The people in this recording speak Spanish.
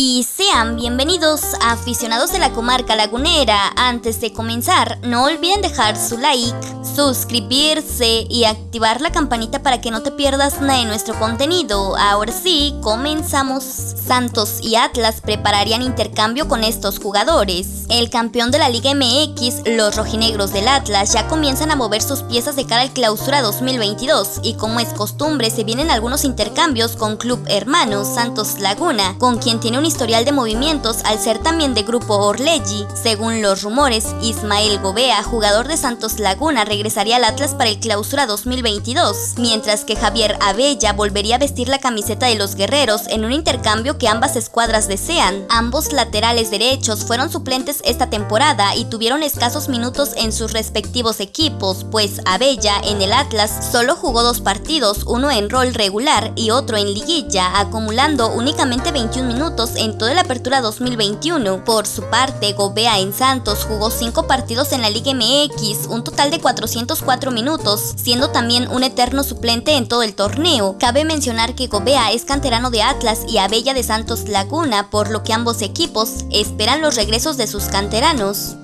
y sean bienvenidos aficionados de la comarca lagunera. Antes de comenzar, no olviden dejar su like, suscribirse y activar la campanita para que no te pierdas nada de nuestro contenido. Ahora sí, comenzamos. Santos y Atlas prepararían intercambio con estos jugadores. El campeón de la Liga MX, los rojinegros del Atlas, ya comienzan a mover sus piezas de cara al clausura 2022 y como es costumbre se vienen algunos intercambios con club hermano Santos Laguna, con quien tiene un historial de movimientos al ser también de grupo Orleggi. Según los rumores, Ismael Gobea, jugador de Santos Laguna, regresaría al Atlas para el clausura 2022, mientras que Javier Abella volvería a vestir la camiseta de los guerreros en un intercambio que ambas escuadras desean. Ambos laterales derechos fueron suplentes esta temporada y tuvieron escasos minutos en sus respectivos equipos, pues Abella en el Atlas solo jugó dos partidos, uno en rol regular y otro en liguilla, acumulando únicamente 21 minutos en toda la apertura 2021. Por su parte, Gobea en Santos jugó 5 partidos en la Liga MX, un total de 404 minutos, siendo también un eterno suplente en todo el torneo. Cabe mencionar que Gobea es canterano de Atlas y Abella de Santos Laguna, por lo que ambos equipos esperan los regresos de sus canteranos.